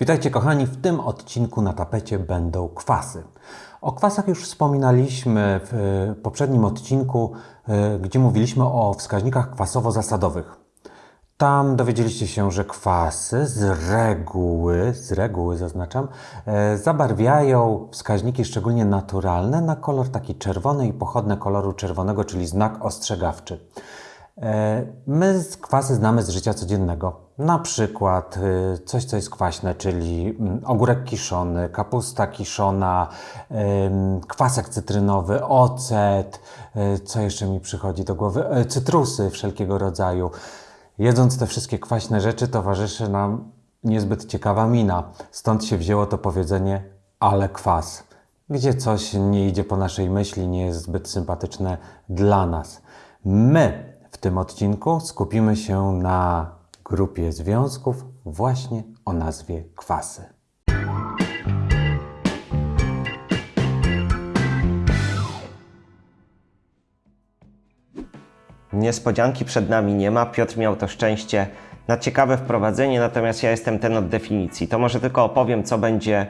Witajcie kochani, w tym odcinku na tapecie będą kwasy. O kwasach już wspominaliśmy w e, poprzednim odcinku, e, gdzie mówiliśmy o wskaźnikach kwasowo-zasadowych. Tam dowiedzieliście się, że kwasy z reguły, z reguły zaznaczam, e, zabarwiają wskaźniki szczególnie naturalne na kolor taki czerwony i pochodne koloru czerwonego, czyli znak ostrzegawczy. E, My kwasy znamy z życia codziennego. Na przykład y, coś, co jest kwaśne, czyli mm, ogórek kiszony, kapusta kiszona, kwasek cytrynowy, ocet, y, co jeszcze mi przychodzi do głowy, E, cytrusy wszelkiego rodzaju. Jedząc te wszystkie kwaśne rzeczy, towarzyszy nam niezbyt ciekawa mina. Stąd się wzięło to powiedzenie, ale kwas. Gdzie coś nie idzie po naszej myśli, nie jest zbyt sympatyczne dla nas. My w tym odcinku skupimy się na grupie związków właśnie o nazwie kwasy. Niespodzianki przed nami nie ma. Piotr miał to szczęście na ciekawe wprowadzenie, natomiast ja jestem ten od definicji. To może tylko opowiem, co będzie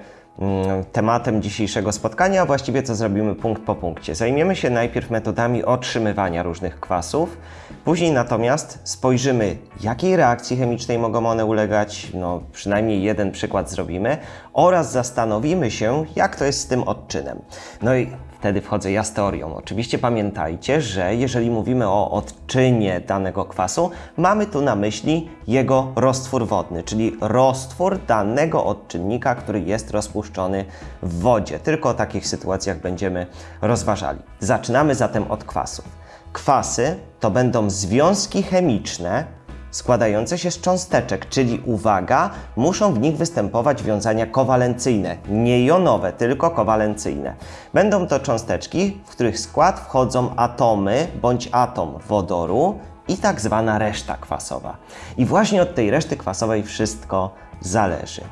tematem dzisiejszego spotkania, a właściwie co zrobimy punkt po punkcie. Zajmiemy się najpierw metodami otrzymywania różnych kwasów, później natomiast spojrzymy, jakiej reakcji chemicznej mogą one ulegać, no przynajmniej jeden przykład zrobimy, oraz zastanowimy się, jak to jest z tym odczynem. No i Wtedy wchodzę ja z teorią. Oczywiście pamiętajcie, że jeżeli mówimy o odczynie danego kwasu, mamy tu na myśli jego roztwór wodny, czyli roztwór danego odczynnika, który jest rozpuszczony w wodzie. Tylko o takich sytuacjach będziemy rozważali. Zaczynamy zatem od kwasów. Kwasy to będą związki chemiczne, składające się z cząsteczek, czyli uwaga, muszą w nich występować wiązania kowalencyjne, nie jonowe, tylko kowalencyjne. Będą to cząsteczki, w których skład wchodzą atomy bądź atom wodoru i tak zwana reszta kwasowa. I właśnie od tej reszty kwasowej wszystko zależy,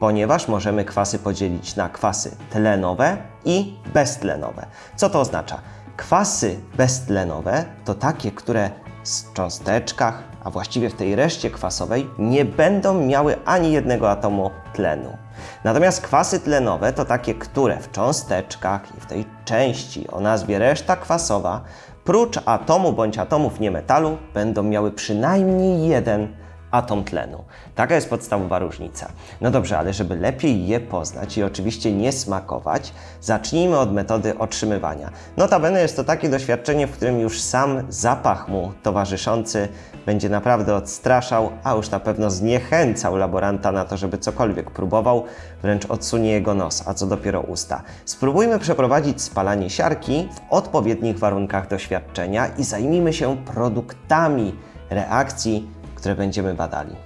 ponieważ możemy kwasy podzielić na kwasy tlenowe i beztlenowe. Co to oznacza? Kwasy beztlenowe to takie, które w cząsteczkach, a właściwie w tej reszcie kwasowej, nie będą miały ani jednego atomu tlenu. Natomiast kwasy tlenowe to takie, które w cząsteczkach i w tej części o nazwie reszta kwasowa, prócz atomu bądź atomów niemetalu, będą miały przynajmniej jeden atom tlenu. Taka jest podstawowa różnica. No dobrze, ale żeby lepiej je poznać i oczywiście nie smakować, zacznijmy od metody otrzymywania. Notabene jest to takie doświadczenie, w którym już sam zapach mu towarzyszący będzie naprawdę odstraszał, a już na pewno zniechęcał laboranta na to, żeby cokolwiek próbował, wręcz odsunie jego nos, a co dopiero usta. Spróbujmy przeprowadzić spalanie siarki w odpowiednich warunkach doświadczenia i zajmijmy się produktami reakcji, które będziemy badali.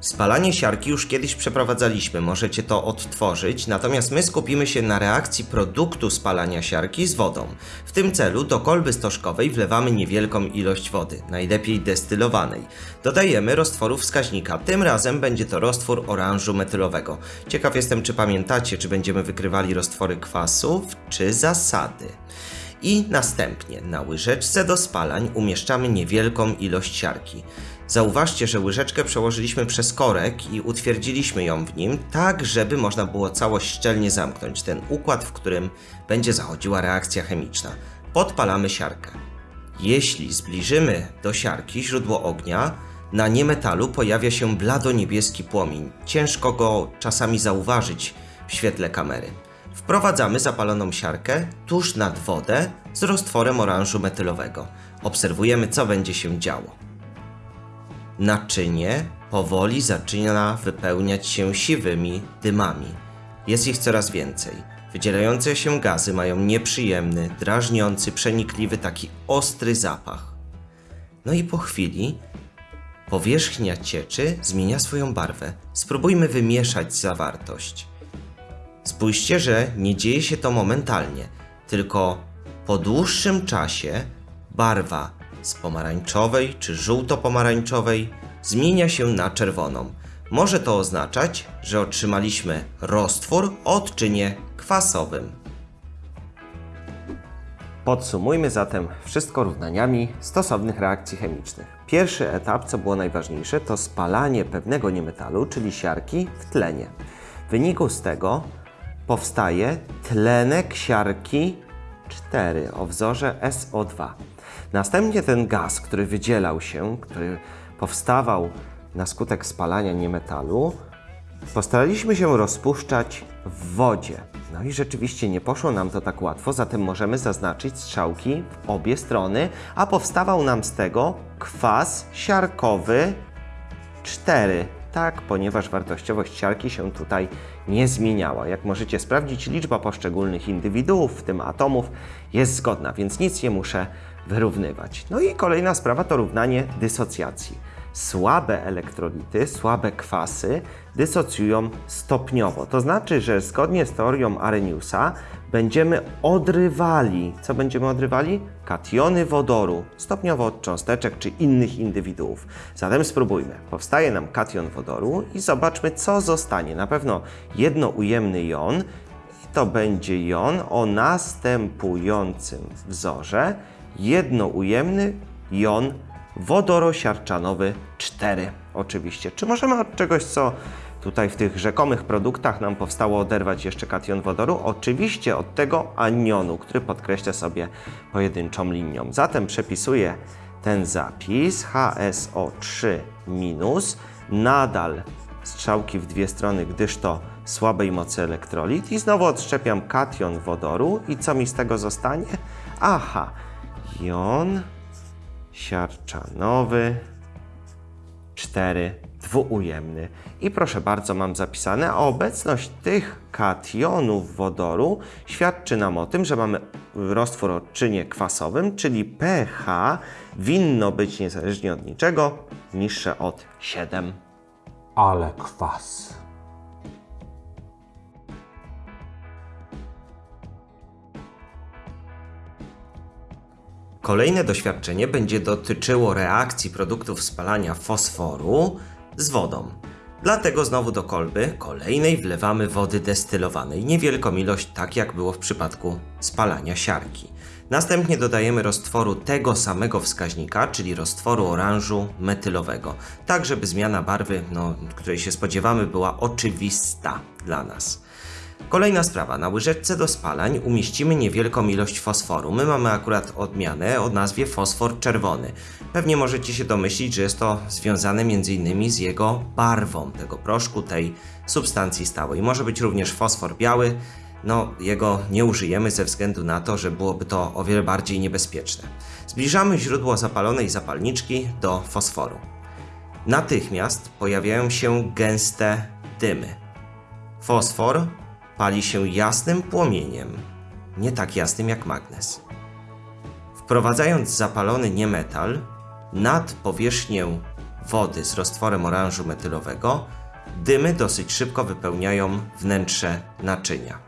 Spalanie siarki już kiedyś przeprowadzaliśmy, możecie to odtworzyć, natomiast my skupimy się na reakcji produktu spalania siarki z wodą. W tym celu do kolby stożkowej wlewamy niewielką ilość wody, najlepiej destylowanej. Dodajemy roztworu wskaźnika, tym razem będzie to roztwór oranżu metylowego. Ciekaw jestem, czy pamiętacie, czy będziemy wykrywali roztwory kwasów, czy zasady. I następnie na łyżeczce do spalań umieszczamy niewielką ilość siarki. Zauważcie, że łyżeczkę przełożyliśmy przez korek i utwierdziliśmy ją w nim, tak żeby można było całość szczelnie zamknąć, ten układ, w którym będzie zachodziła reakcja chemiczna. Podpalamy siarkę. Jeśli zbliżymy do siarki źródło ognia, na niemetalu pojawia się blado-niebieski płomień. Ciężko go czasami zauważyć w świetle kamery. Wprowadzamy zapaloną siarkę tuż nad wodę z roztworem oranżu metylowego. Obserwujemy, co będzie się działo. Naczynie powoli zaczyna wypełniać się siwymi dymami. Jest ich coraz więcej. Wydzielające się gazy mają nieprzyjemny, drażniący, przenikliwy, taki ostry zapach. No i po chwili powierzchnia cieczy zmienia swoją barwę. Spróbujmy wymieszać zawartość. Spójrzcie, że nie dzieje się to momentalnie, tylko po dłuższym czasie barwa z pomarańczowej czy żółto-pomarańczowej zmienia się na czerwoną. Może to oznaczać, że otrzymaliśmy roztwór o odczynie kwasowym. Podsumujmy zatem wszystko równaniami stosownych reakcji chemicznych. Pierwszy etap, co było najważniejsze, to spalanie pewnego niemetalu, czyli siarki w tlenie. W wyniku z tego powstaje tlenek siarki 4 o wzorze SO2. Następnie ten gaz, który wydzielał się, który powstawał na skutek spalania niemetalu, postaraliśmy się rozpuszczać w wodzie. No i rzeczywiście nie poszło nam to tak łatwo, zatem możemy zaznaczyć strzałki w obie strony, a powstawał nam z tego kwas siarkowy 4. Tak, ponieważ wartościowość siarki się tutaj nie zmieniała. Jak możecie sprawdzić, liczba poszczególnych indywiduów, w tym atomów, jest zgodna, więc nic nie muszę wyrównywać. No i kolejna sprawa to równanie dysocjacji. Słabe elektrolity, słabe kwasy dysocjują stopniowo. To znaczy, że zgodnie z teorią Arrheniusa będziemy odrywali. Co będziemy odrywali? Kationy wodoru, stopniowo od cząsteczek czy innych indywiduów. Zatem spróbujmy. Powstaje nam kation wodoru i zobaczmy, co zostanie. Na pewno jednoujemny jon i to będzie jon o następującym wzorze. Jednoujemny jon wodorosiarczanowy 4 oczywiście. Czy możemy od czegoś, co tutaj w tych rzekomych produktach nam powstało oderwać jeszcze kation wodoru? Oczywiście od tego anionu, który podkreślę sobie pojedynczą linią. Zatem przepisuję ten zapis HSO3 minus, nadal strzałki w dwie strony, gdyż to słabej mocy elektrolit i znowu odszczepiam kation wodoru i co mi z tego zostanie? Aha, jon siarczanowy 4 dwuujemny. I proszę bardzo, mam zapisane, a obecność tych kationów wodoru świadczy nam o tym, że mamy roztwór o czynie kwasowym, czyli pH winno być niezależnie od niczego niższe od 7. Ale kwas. Kolejne doświadczenie będzie dotyczyło reakcji produktów spalania fosforu z wodą. Dlatego znowu do kolby kolejnej wlewamy wody destylowanej, niewielką ilość, tak jak było w przypadku spalania siarki. Następnie dodajemy roztworu tego samego wskaźnika, czyli roztworu oranżu metylowego, tak żeby zmiana barwy, no, której się spodziewamy, była oczywista dla nas. Kolejna sprawa. Na łyżeczce do spalań umieścimy niewielką ilość fosforu. My mamy akurat odmianę o nazwie fosfor czerwony. Pewnie możecie się domyślić, że jest to związane m.in. z jego barwą tego proszku, tej substancji stałej. Może być również fosfor biały. No, jego nie użyjemy ze względu na to, że byłoby to o wiele bardziej niebezpieczne. Zbliżamy źródło zapalonej zapalniczki do fosforu. Natychmiast pojawiają się gęste dymy. Fosfor pali się jasnym płomieniem, nie tak jasnym jak magnes. Wprowadzając zapalony niemetal nad powierzchnię wody z roztworem oranżu metylowego, dymy dosyć szybko wypełniają wnętrze naczynia.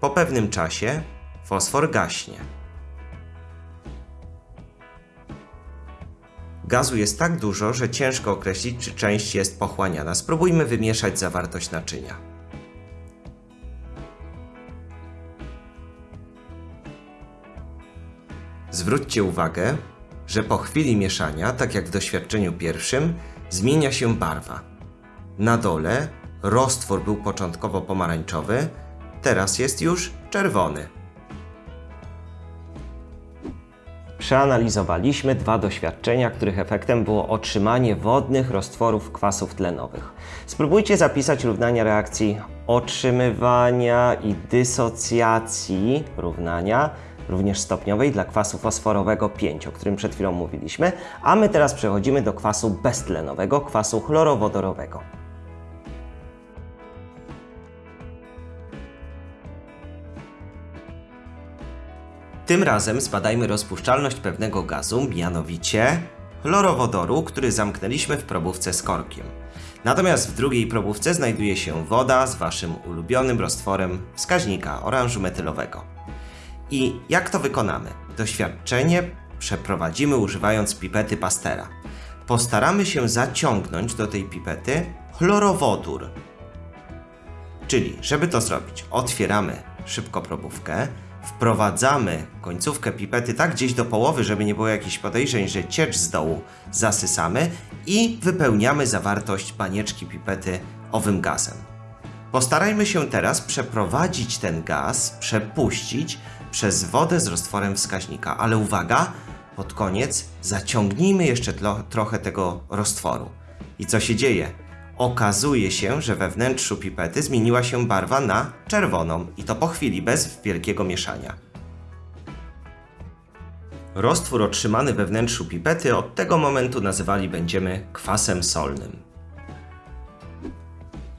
Po pewnym czasie fosfor gaśnie. Gazu jest tak dużo, że ciężko określić, czy część jest pochłaniana. Spróbujmy wymieszać zawartość naczynia. Zwróćcie uwagę, że po chwili mieszania, tak jak w doświadczeniu pierwszym, zmienia się barwa. Na dole roztwór był początkowo pomarańczowy, teraz jest już czerwony. Przeanalizowaliśmy dwa doświadczenia, których efektem było otrzymanie wodnych roztworów kwasów tlenowych. Spróbujcie zapisać równania reakcji otrzymywania i dysocjacji równania, również stopniowej dla kwasu fosforowego 5, o którym przed chwilą mówiliśmy, a my teraz przechodzimy do kwasu beztlenowego, kwasu chlorowodorowego. Tym razem zbadajmy rozpuszczalność pewnego gazu, mianowicie chlorowodoru, który zamknęliśmy w probówce z korkiem. Natomiast w drugiej probówce znajduje się woda z Waszym ulubionym roztworem wskaźnika oranżu metylowego. I jak to wykonamy? Doświadczenie przeprowadzimy używając pipety Pastera. Postaramy się zaciągnąć do tej pipety chlorowodór. Czyli, żeby to zrobić, otwieramy szybko probówkę, wprowadzamy końcówkę pipety tak gdzieś do połowy, żeby nie było jakichś podejrzeń, że ciecz z dołu zasysamy i wypełniamy zawartość banieczki pipety owym gazem. Postarajmy się teraz przeprowadzić ten gaz, przepuścić przez wodę z roztworem wskaźnika, ale uwaga, pod koniec zaciągnijmy jeszcze tlo, trochę tego roztworu. I co się dzieje? Okazuje się, że we wnętrzu pipety zmieniła się barwa na czerwoną i to po chwili, bez wielkiego mieszania. Roztwór otrzymany we wnętrzu pipety od tego momentu nazywali będziemy kwasem solnym.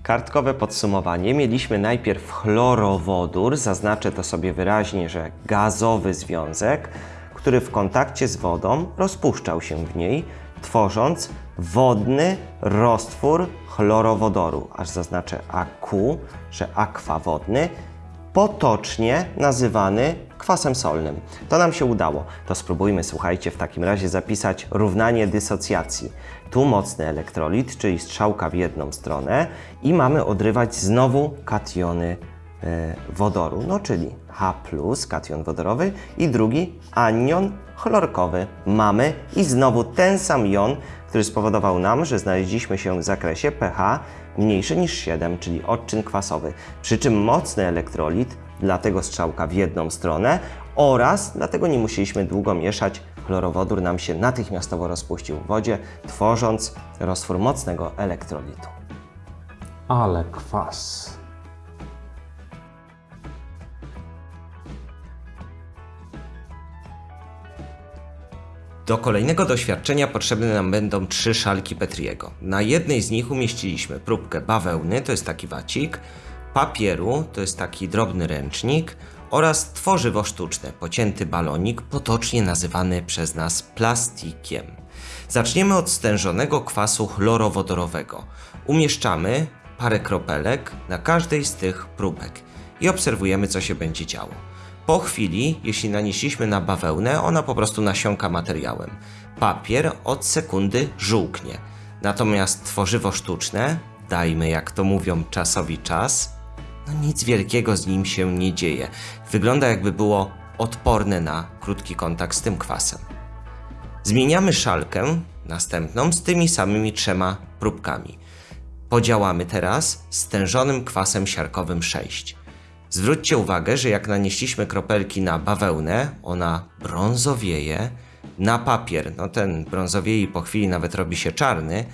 Kartkowe podsumowanie. Mieliśmy najpierw chlorowodór, zaznaczę to sobie wyraźnie, że gazowy związek, który w kontakcie z wodą rozpuszczał się w niej, tworząc wodny roztwór chlorowodoru, aż zaznaczę AQ, że akwa wodny, potocznie nazywany kwasem solnym. To nam się udało. To spróbujmy, słuchajcie, w takim razie zapisać równanie dysocjacji. Tu mocny elektrolit, czyli strzałka w jedną stronę i mamy odrywać znowu kationy e, wodoru, no czyli H+, kation wodorowy i drugi anion chlorkowy. Mamy i znowu ten sam jon, który spowodował nam, że znaleźliśmy się w zakresie pH mniejszy niż 7, czyli odczyn kwasowy. Przy czym mocny elektrolit, dlatego strzałka w jedną stronę oraz dlatego nie musieliśmy długo mieszać, chlorowodór nam się natychmiastowo rozpuścił w wodzie, tworząc roztwór mocnego elektrolitu. Ale kwas. Do kolejnego doświadczenia potrzebne nam będą trzy szalki Petriego. Na jednej z nich umieściliśmy próbkę bawełny, to jest taki wacik, papieru, to jest taki drobny ręcznik oraz tworzywo sztuczne, pocięty balonik, potocznie nazywany przez nas plastikiem. Zaczniemy od stężonego kwasu chlorowodorowego. Umieszczamy parę kropelek na każdej z tych próbek i obserwujemy, co się będzie działo. Po chwili, jeśli nanieśliśmy na bawełnę, ona po prostu nasiąka materiałem. Papier od sekundy żółknie. Natomiast tworzywo sztuczne, dajmy jak to mówią czasowi czas, no nic wielkiego z nim się nie dzieje. Wygląda jakby było odporne na krótki kontakt z tym kwasem. Zmieniamy szalkę następną z tymi samymi trzema próbkami. Podziałamy teraz stężonym kwasem siarkowym 6. Zwróćcie uwagę, że jak nanieśliśmy kropelki na bawełnę, ona brązowieje, na papier, no ten brązowieje i po chwili nawet robi się czarny,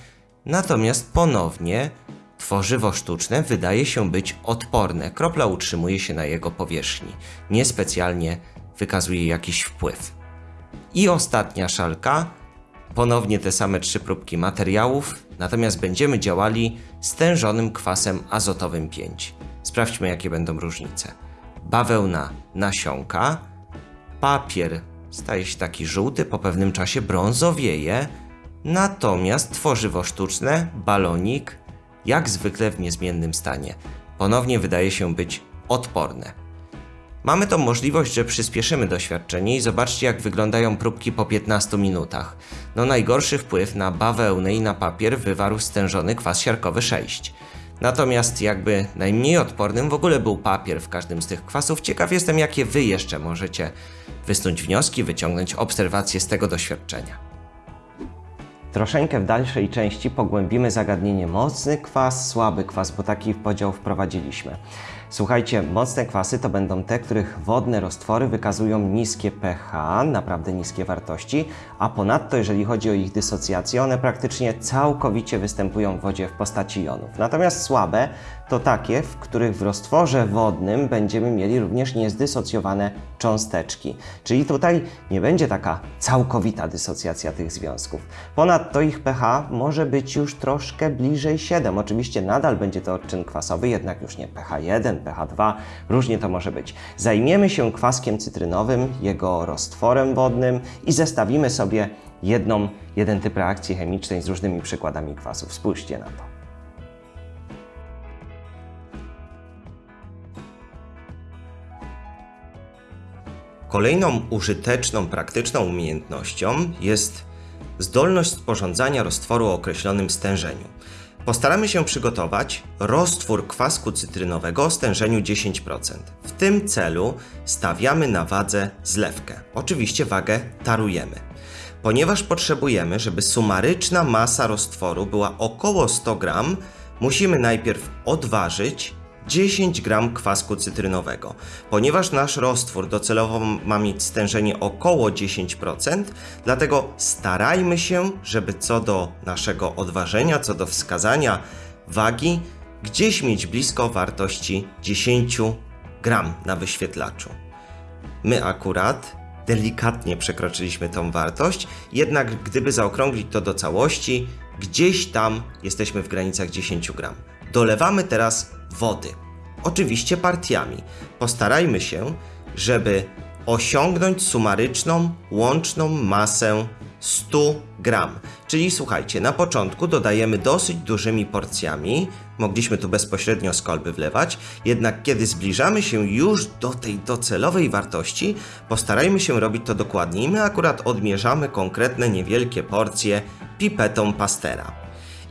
natomiast ponownie tworzywo sztuczne wydaje się być odporne. Kropla utrzymuje się na jego powierzchni, niespecjalnie wykazuje jakiś wpływ. I ostatnia szalka, ponownie te same trzy próbki materiałów, natomiast będziemy działali stężonym kwasem azotowym 5. Sprawdźmy, jakie będą różnice. Bawełna nasiąka, papier staje się taki żółty, po pewnym czasie brązowieje, natomiast tworzywo sztuczne, balonik, jak zwykle w niezmiennym stanie, ponownie wydaje się być odporne. Mamy tą możliwość, że przyspieszymy doświadczenie i zobaczcie jak wyglądają próbki po 15 minutach. No najgorszy wpływ na bawełnę i na papier wywarł stężony kwas siarkowy 6. Natomiast jakby najmniej odpornym w ogóle był papier w każdym z tych kwasów. Ciekaw jestem, jakie wy jeszcze możecie wysnuć wnioski, wyciągnąć obserwacje z tego doświadczenia. Troszeczkę w dalszej części pogłębimy zagadnienie mocny kwas, słaby kwas, bo taki podział wprowadziliśmy. Słuchajcie, mocne kwasy to będą te, których wodne roztwory wykazują niskie pH, naprawdę niskie wartości, a ponadto jeżeli chodzi o ich dysocjację, one praktycznie całkowicie występują w wodzie w postaci jonów. Natomiast słabe to takie, w których w roztworze wodnym będziemy mieli również niezdysocjowane cząsteczki. Czyli tutaj nie będzie taka całkowita dysocjacja tych związków. Ponadto ich pH może być już troszkę bliżej 7. Oczywiście nadal będzie to odczyn kwasowy, jednak już nie pH 1, pH 2, różnie to może być. Zajmiemy się kwaskiem cytrynowym, jego roztworem wodnym i zestawimy sobie jedną, jeden typ reakcji chemicznej z różnymi przykładami kwasów. Spójrzcie na to. Kolejną użyteczną, praktyczną umiejętnością jest zdolność sporządzania roztworu o określonym stężeniu. Postaramy się przygotować roztwór kwasku cytrynowego o stężeniu 10%. W tym celu stawiamy na wadze zlewkę. Oczywiście wagę tarujemy. Ponieważ potrzebujemy, żeby sumaryczna masa roztworu była około 100 gram, musimy najpierw odważyć 10 gram kwasku cytrynowego. Ponieważ nasz roztwór docelowo ma mieć stężenie około 10%, dlatego starajmy się, żeby co do naszego odważenia, co do wskazania wagi, gdzieś mieć blisko wartości 10 gram na wyświetlaczu. My akurat delikatnie przekroczyliśmy tą wartość, jednak gdyby zaokrąglić to do całości, gdzieś tam jesteśmy w granicach 10 gram. Dolewamy teraz wody. Oczywiście partiami. Postarajmy się, żeby osiągnąć sumaryczną, łączną masę 100 gram. Czyli słuchajcie, na początku dodajemy dosyć dużymi porcjami, mogliśmy tu bezpośrednio z kolby wlewać, jednak kiedy zbliżamy się już do tej docelowej wartości, postarajmy się robić to dokładniej. My akurat odmierzamy konkretne niewielkie porcje pipetą pastera.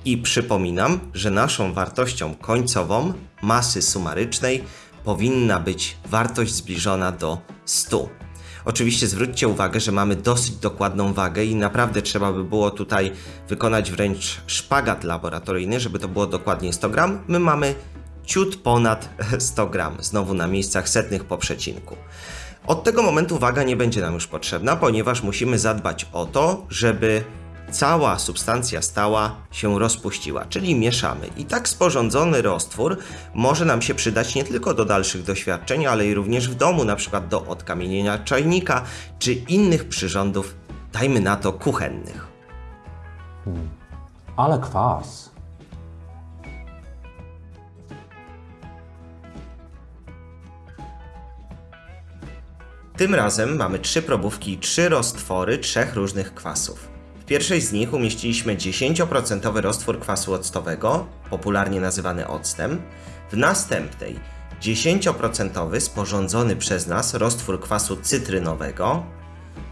I przypominam, że naszą wartością końcową masy sumarycznej powinna być wartość zbliżona do 100. Oczywiście zwróćcie uwagę, że mamy dosyć dokładną wagę i naprawdę trzeba by było tutaj wykonać wręcz szpagat laboratoryjny, żeby to było dokładnie 100 gram. My mamy ciut ponad 100 gram, znowu na miejscach setnych po przecinku. Od tego momentu waga nie będzie nam już potrzebna, ponieważ musimy zadbać o to, żeby cała substancja stała się rozpuściła, czyli mieszamy. I tak sporządzony roztwór może nam się przydać nie tylko do dalszych doświadczeń, ale i również w domu, na przykład do odkamienienia czajnika czy innych przyrządów, dajmy na to kuchennych. Ale kwas. Tym razem mamy trzy probówki i trzy roztwory trzech różnych kwasów. W pierwszej z nich umieściliśmy 10% roztwór kwasu octowego, popularnie nazywany octem. W następnej 10% sporządzony przez nas roztwór kwasu cytrynowego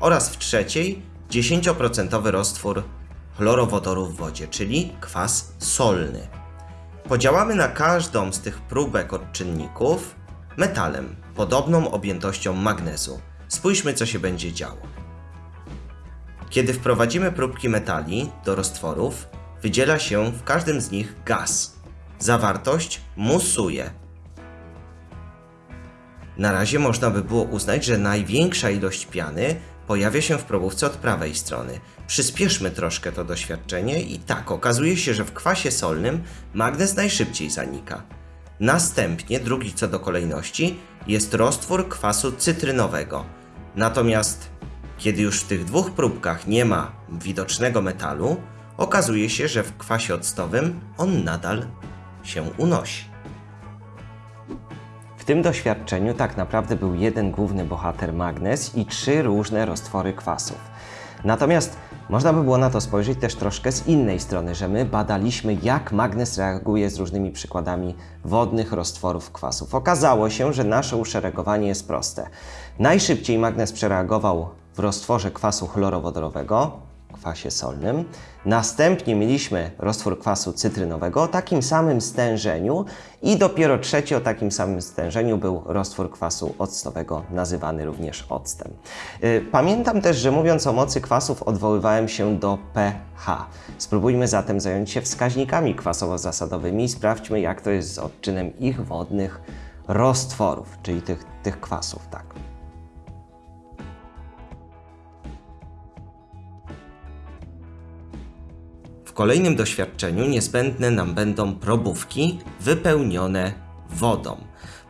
oraz w trzeciej 10% roztwór chlorowodoru w wodzie, czyli kwas solny. Podziałamy na każdą z tych próbek odczynników metalem, podobną objętością magnezu. Spójrzmy, co się będzie działo. Kiedy wprowadzimy próbki metali do roztworów, wydziela się w każdym z nich gaz. Zawartość musuje. Na razie można by było uznać, że największa ilość piany pojawia się w probówce od prawej strony. Przyspieszmy troszkę to doświadczenie i tak okazuje się, że w kwasie solnym magnez najszybciej zanika. Następnie, drugi co do kolejności, jest roztwór kwasu cytrynowego. Natomiast kiedy już w tych dwóch próbkach nie ma widocznego metalu, okazuje się, że w kwasie octowym on nadal się unosi. W tym doświadczeniu tak naprawdę był jeden główny bohater magnez i trzy różne roztwory kwasów. Natomiast można by było na to spojrzeć też troszkę z innej strony, że my badaliśmy, jak magnez reaguje z różnymi przykładami wodnych roztworów kwasów. Okazało się, że nasze uszeregowanie jest proste. Najszybciej magnez przereagował w roztworze kwasu chlorowodorowego, kwasie solnym. Następnie mieliśmy roztwór kwasu cytrynowego o takim samym stężeniu i dopiero trzeci o takim samym stężeniu był roztwór kwasu octowego, nazywany również octem. Y, Pamiętam też, że mówiąc o mocy kwasów odwoływałem się do pH. Spróbujmy zatem zająć się wskaźnikami kwasowo-zasadowymi i sprawdźmy jak to jest z odczynem ich wodnych roztworów, czyli tych, tych kwasów, tak. W kolejnym doświadczeniu niezbędne nam będą probówki wypełnione wodą.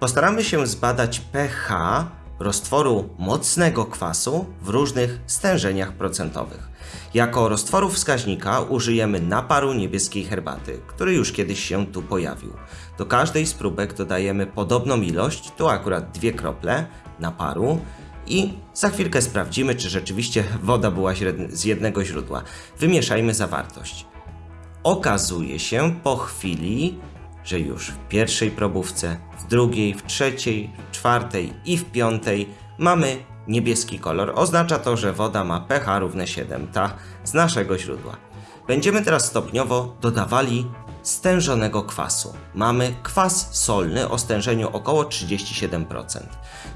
Postaramy się zbadać pH roztworu mocnego kwasu w różnych stężeniach procentowych. Jako roztworu wskaźnika użyjemy naparu niebieskiej herbaty, który już kiedyś się tu pojawił. Do każdej z próbek dodajemy podobną ilość, tu akurat dwie krople naparu i za chwilkę sprawdzimy, czy rzeczywiście woda była z jednego źródła. Wymieszajmy zawartość. Okazuje się po chwili, że już w pierwszej probówce, w drugiej, w trzeciej, w czwartej i w piątej mamy niebieski kolor. Oznacza to, że woda ma pH równe 7, ta z naszego źródła. Będziemy teraz stopniowo dodawali stężonego kwasu. Mamy kwas solny o stężeniu około 37%.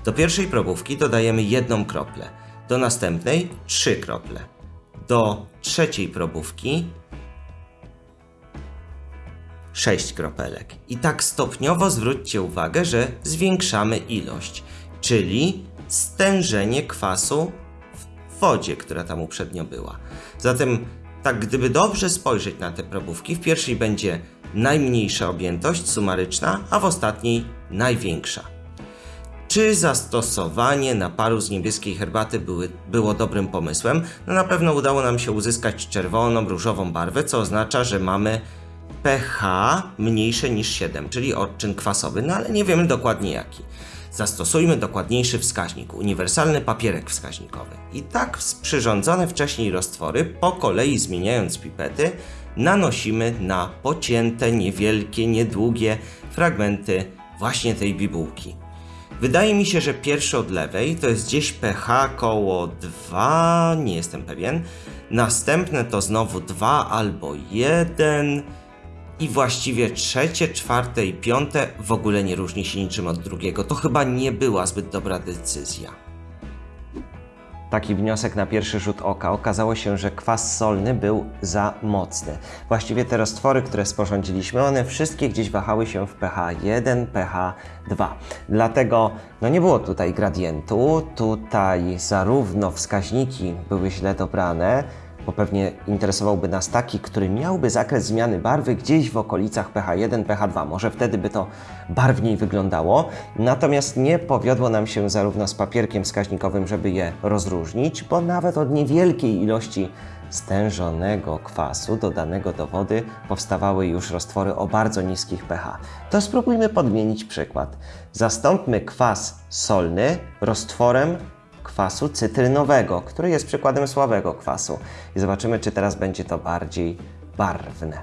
Do pierwszej probówki dodajemy jedną kroplę, do następnej trzy krople, do trzeciej probówki 6 kropelek. I tak stopniowo zwróćcie uwagę, że zwiększamy ilość, czyli stężenie kwasu w wodzie, która tam uprzednio była. Zatem, tak gdyby dobrze spojrzeć na te probówki, w pierwszej będzie najmniejsza objętość sumaryczna, a w ostatniej największa. Czy zastosowanie naparu z niebieskiej herbaty były, było dobrym pomysłem? No na pewno udało nam się uzyskać czerwoną, różową barwę, co oznacza, że mamy pH mniejsze niż 7, czyli odczyn kwasowy, no ale nie wiemy dokładnie jaki. Zastosujmy dokładniejszy wskaźnik, uniwersalny papierek wskaźnikowy. I tak przyrządzone wcześniej roztwory, po kolei zmieniając pipety, nanosimy na pocięte, niewielkie, niedługie fragmenty właśnie tej bibułki. Wydaje mi się, że pierwszy od lewej to jest gdzieś pH koło 2, nie jestem pewien. Następne to znowu 2 albo 1 i właściwie trzecie, czwarte i piąte w ogóle nie różni się niczym od drugiego. To chyba nie była zbyt dobra decyzja. Taki wniosek na pierwszy rzut oka. Okazało się, że kwas solny był za mocny. Właściwie te roztwory, które sporządziliśmy, one wszystkie gdzieś wahały się w pH 1, pH 2. Dlatego no nie było tutaj gradientu, tutaj zarówno wskaźniki były źle dobrane, bo pewnie interesowałby nas taki, który miałby zakres zmiany barwy gdzieś w okolicach pH1, pH2. Może wtedy by to barwniej wyglądało. Natomiast nie powiodło nam się zarówno z papierkiem wskaźnikowym, żeby je rozróżnić, bo nawet od niewielkiej ilości stężonego kwasu dodanego do wody powstawały już roztwory o bardzo niskich pH. To spróbujmy podmienić przykład. Zastąpmy kwas solny roztworem kwasu cytrynowego, który jest przykładem słabego kwasu. I zobaczymy, czy teraz będzie to bardziej barwne.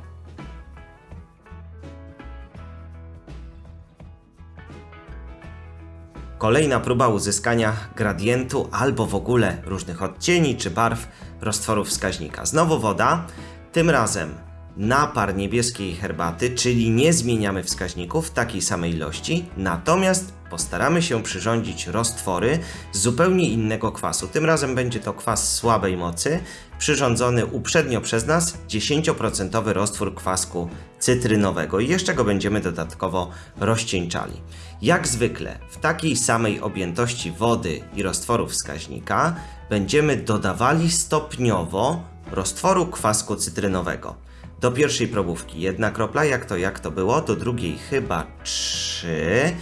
Kolejna próba uzyskania gradientu albo w ogóle różnych odcieni czy barw roztworu wskaźnika. Znowu woda, tym razem napar niebieskiej herbaty, czyli nie zmieniamy wskaźników w takiej samej ilości, natomiast postaramy się przyrządzić roztwory z zupełnie innego kwasu. Tym razem będzie to kwas słabej mocy, przyrządzony uprzednio przez nas 10% roztwór kwasku cytrynowego i jeszcze go będziemy dodatkowo rozcieńczali. Jak zwykle w takiej samej objętości wody i roztworu wskaźnika będziemy dodawali stopniowo roztworu kwasku cytrynowego. Do pierwszej probówki jedna kropla, jak to jak to było, do drugiej chyba trzy,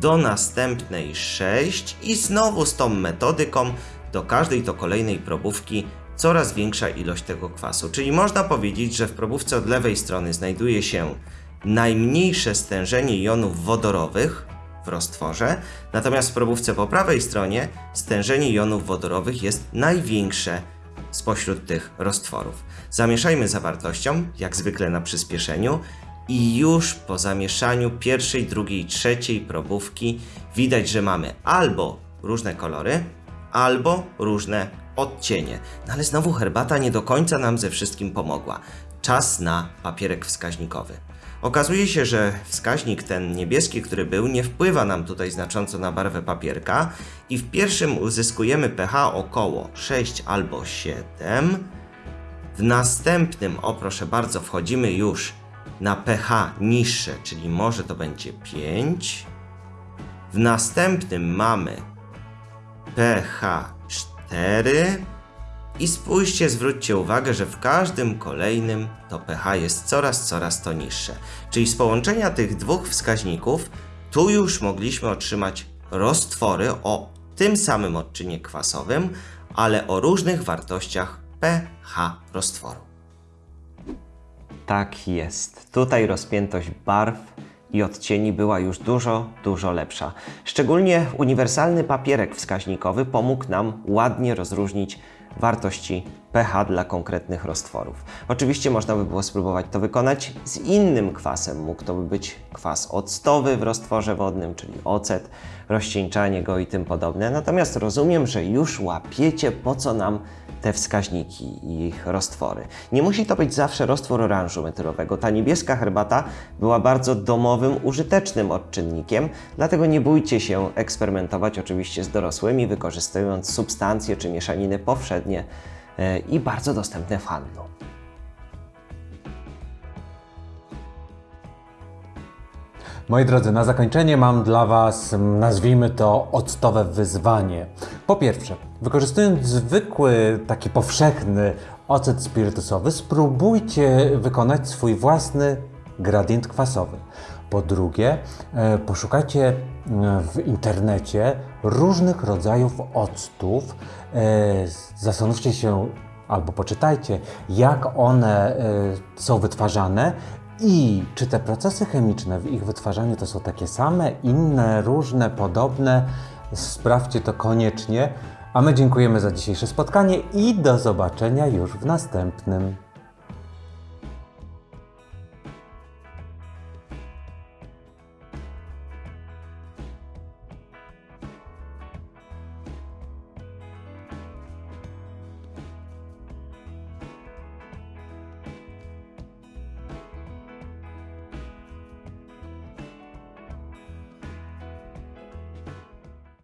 do następnej sześć i znowu z tą metodyką do każdej to kolejnej probówki coraz większa ilość tego kwasu. Czyli można powiedzieć, że w probówce od lewej strony znajduje się najmniejsze stężenie jonów wodorowych w roztworze, natomiast w probówce po prawej stronie stężenie jonów wodorowych jest największe spośród tych roztworów. Zamieszajmy zawartością, jak zwykle na przyspieszeniu, i już po zamieszaniu pierwszej, drugiej, trzeciej probówki widać, że mamy albo różne kolory, albo różne odcienie. No ale znowu herbata nie do końca nam ze wszystkim pomogła. Czas na papierek wskaźnikowy. Okazuje się, że wskaźnik ten niebieski, który był, nie wpływa nam tutaj znacząco na barwę papierka i w pierwszym uzyskujemy pH około 6 albo 7. W następnym, o proszę bardzo, wchodzimy już na pH niższe, czyli może to będzie 5. W następnym mamy pH 4 i spójrzcie, zwróćcie uwagę, że w każdym kolejnym to pH jest coraz, coraz to niższe. Czyli z połączenia tych dwóch wskaźników tu już mogliśmy otrzymać roztwory o tym samym odczynie kwasowym, ale o różnych wartościach pH roztworu. Tak jest. Tutaj rozpiętość barw i odcieni była już dużo, dużo lepsza. Szczególnie uniwersalny papierek wskaźnikowy pomógł nam ładnie rozróżnić wartości pH dla konkretnych roztworów. Oczywiście można by było spróbować to wykonać z innym kwasem. Mógł to by być kwas octowy w roztworze wodnym, czyli ocet, rozcieńczanie go i tym podobne. Natomiast rozumiem, że już łapiecie, po co nam te wskaźniki i ich roztwory. Nie musi to być zawsze roztwór oranżu metylowego. Ta niebieska herbata była bardzo domowym, użytecznym odczynnikiem, dlatego nie bójcie się eksperymentować oczywiście z dorosłymi, wykorzystując substancje czy mieszaniny powszednie e, i bardzo dostępne w handlu. Moi drodzy, na zakończenie mam dla Was, nazwijmy to, octowe wyzwanie. Po pierwsze, wykorzystując zwykły, taki powszechny ocet spirytusowy, spróbujcie wykonać swój własny gradient kwasowy. Po drugie, e, poszukajcie e, w internecie różnych rodzajów octów. E, Zastanówcie się albo poczytajcie, jak one są wytwarzane i czy te procesy chemiczne w ich wytwarzaniu to są takie same, inne, różne, podobne. Sprawdźcie to koniecznie. A my dziękujemy za dzisiejsze spotkanie i do zobaczenia już w następnym.